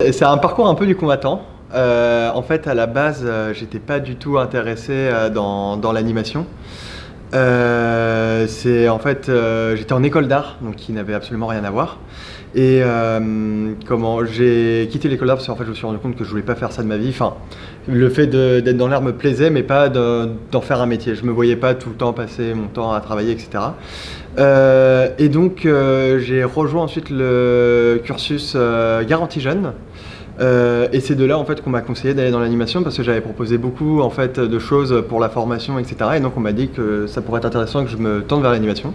C'est un parcours un peu du combattant. Euh, en fait, à la base, euh, j'étais pas du tout intéressé euh, dans, l'animation. C'est en fait, euh, j'étais en école d'art, donc qui n'avait absolument rien à voir. Et euh, comment j'ai quitté l'école d'art parce qu'en fait, je me suis rendu compte que je voulais pas faire ça de ma vie. Le fait d'être dans l'art me plaisait, mais pas de- d'en faire un métier. Je me voyais pas tout le temps passer mon temps à travailler, etc. Euh, et donc, j'ai rejoint ensuite le cursus Garantie Jeune. Euh, et c'est de là en fait qu'on m'a conseillé d'aller dans l'animation parce que j'avais proposé beaucoup en fait de choses pour la formation etc et donc on m'a dit que ça pourrait être intéressant que je me tente vers l'animation.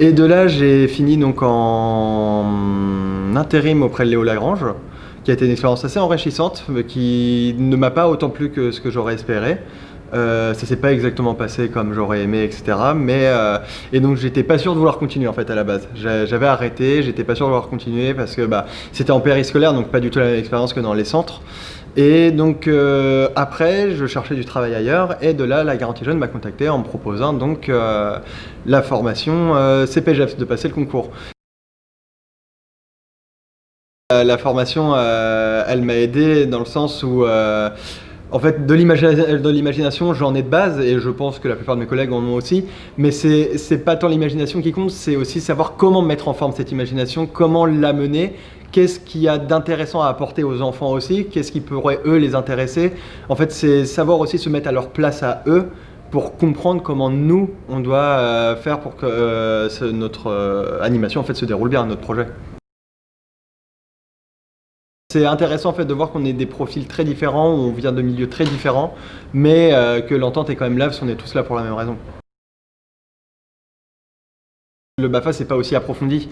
Et de là j'ai fini donc en intérim auprès de Léo Lagrange qui a été une expérience assez enrichissante mais qui ne m'a pas autant plu que ce que j'aurais espéré euh, ça s'est pas exactement passé comme j'aurais aimé, etc. Mais euh, et donc j'étais pas sûr de vouloir continuer en fait à la base. J'a- J'avais arrêté, j'étais pas sûr de vouloir continuer parce que bah, c'était en périscolaire, donc pas du tout la même expérience que dans les centres. Et donc euh, après, je cherchais du travail ailleurs et de là, la Garantie Jeune m'a contacté en me proposant donc la formation CPGEPS, de passer le concours. La formation, elle m'a aidé dans le sens où en fait, de l'imagina- de l'imagination, j'en ai de base et je pense que la plupart de mes collègues en ont aussi. Mais c'est pas tant l'imagination qui compte, c'est aussi savoir comment mettre en forme cette imagination, comment l'amener, qu'est-ce qu'il y a d'intéressant à apporter aux enfants aussi, qu'est-ce qui pourrait eux les intéresser. En fait, c'est savoir aussi se mettre à leur place à eux pour comprendre comment nous on doit euh, faire pour que euh, notre euh, animation en fait se déroule bien, notre projet. C'est intéressant en fait de voir qu'on est des profils très différents, on vient de milieux très différents, mais euh, que l'entente est quand même là parce qu'on est tous là pour la même raison. Le BAFA c'est pas aussi approfondi.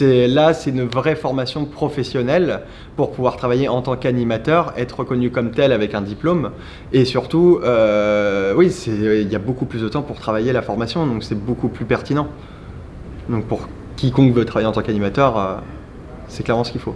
Là c'est une vraie formation professionnelle pour pouvoir travailler en tant qu'animateur, être reconnu comme tel avec un diplôme et surtout euh, oui il y a beaucoup plus de temps pour travailler la formation donc c'est beaucoup plus pertinent. Donc pour quiconque veut travailler en tant qu'animateur, euh, c'est clairement ce qu'il faut.